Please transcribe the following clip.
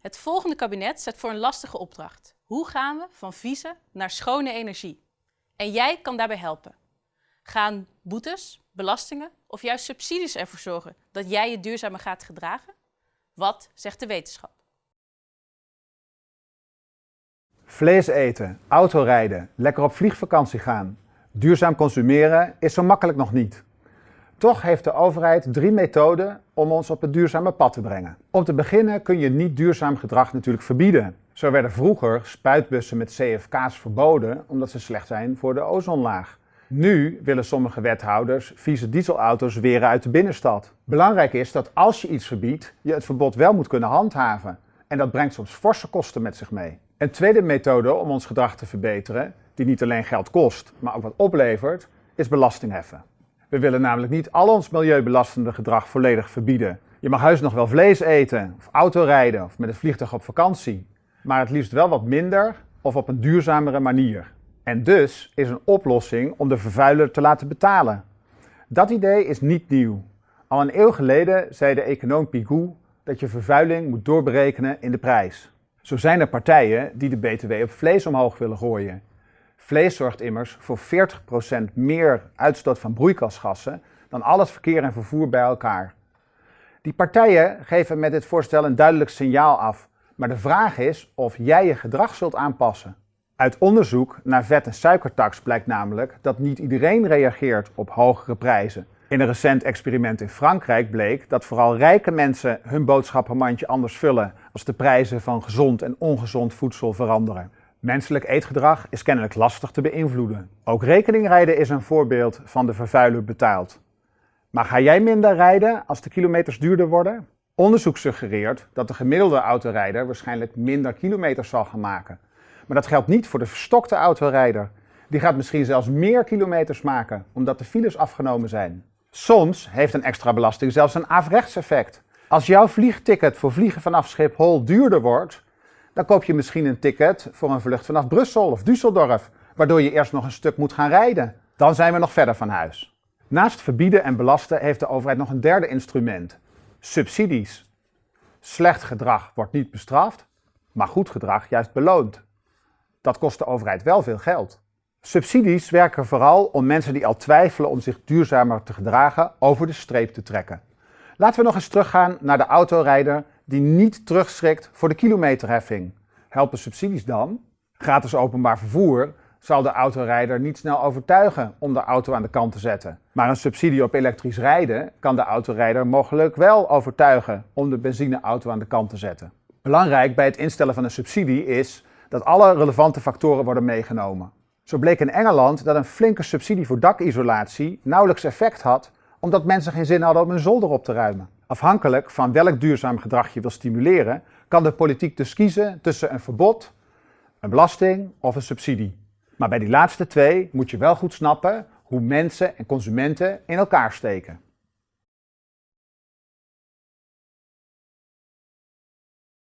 Het volgende kabinet zet voor een lastige opdracht. Hoe gaan we van vieze naar schone energie? En jij kan daarbij helpen. Gaan boetes, belastingen of juist subsidies ervoor zorgen dat jij je duurzamer gaat gedragen? Wat zegt de wetenschap? Vlees eten, autorijden, lekker op vliegvakantie gaan. Duurzaam consumeren is zo makkelijk nog niet. Toch heeft de overheid drie methoden om ons op het duurzame pad te brengen. Om te beginnen kun je niet duurzaam gedrag natuurlijk verbieden. Zo werden vroeger spuitbussen met CFK's verboden omdat ze slecht zijn voor de ozonlaag. Nu willen sommige wethouders vieze dieselauto's weren uit de binnenstad. Belangrijk is dat als je iets verbiedt, je het verbod wel moet kunnen handhaven. En dat brengt soms forse kosten met zich mee. Een tweede methode om ons gedrag te verbeteren, die niet alleen geld kost, maar ook wat oplevert, is belasting heffen. We willen namelijk niet al ons milieubelastende gedrag volledig verbieden. Je mag huis nog wel vlees eten, of autorijden, of met een vliegtuig op vakantie. Maar het liefst wel wat minder of op een duurzamere manier. En dus is een oplossing om de vervuiler te laten betalen. Dat idee is niet nieuw. Al een eeuw geleden zei de econoom Pigou dat je vervuiling moet doorberekenen in de prijs. Zo zijn er partijen die de BTW op vlees omhoog willen gooien. Vlees zorgt immers voor 40% meer uitstoot van broeikasgassen dan al het verkeer en vervoer bij elkaar. Die partijen geven met dit voorstel een duidelijk signaal af, maar de vraag is of jij je gedrag zult aanpassen. Uit onderzoek naar vet- en suikertax blijkt namelijk dat niet iedereen reageert op hogere prijzen. In een recent experiment in Frankrijk bleek dat vooral rijke mensen hun boodschappenmandje anders vullen als de prijzen van gezond en ongezond voedsel veranderen. Menselijk eetgedrag is kennelijk lastig te beïnvloeden. Ook rekeningrijden is een voorbeeld van de vervuiler betaalt. Maar ga jij minder rijden als de kilometers duurder worden? Onderzoek suggereert dat de gemiddelde autorijder waarschijnlijk minder kilometers zal gaan maken. Maar dat geldt niet voor de verstokte autorijder. Die gaat misschien zelfs meer kilometers maken, omdat de files afgenomen zijn. Soms heeft een extra belasting zelfs een averechts effect. Als jouw vliegticket voor vliegen vanaf Schiphol duurder wordt, dan koop je misschien een ticket voor een vlucht vanaf Brussel of Düsseldorf, waardoor je eerst nog een stuk moet gaan rijden. Dan zijn we nog verder van huis. Naast verbieden en belasten heeft de overheid nog een derde instrument: subsidies. Slecht gedrag wordt niet bestraft, maar goed gedrag juist beloond. Dat kost de overheid wel veel geld. Subsidies werken vooral om mensen die al twijfelen om zich duurzamer te gedragen over de streep te trekken. Laten we nog eens teruggaan naar de autorijder die niet terugschrikt voor de kilometerheffing. Helpen subsidies dan? Gratis openbaar vervoer zal de autorijder niet snel overtuigen om de auto aan de kant te zetten. Maar een subsidie op elektrisch rijden kan de autorijder mogelijk wel overtuigen om de benzineauto aan de kant te zetten. Belangrijk bij het instellen van een subsidie is dat alle relevante factoren worden meegenomen. Zo bleek in Engeland dat een flinke subsidie voor dakisolatie nauwelijks effect had omdat mensen geen zin hadden om hun zolder op te ruimen. Afhankelijk van welk duurzaam gedrag je wil stimuleren, kan de politiek dus kiezen tussen een verbod, een belasting of een subsidie. Maar bij die laatste twee moet je wel goed snappen hoe mensen en consumenten in elkaar steken.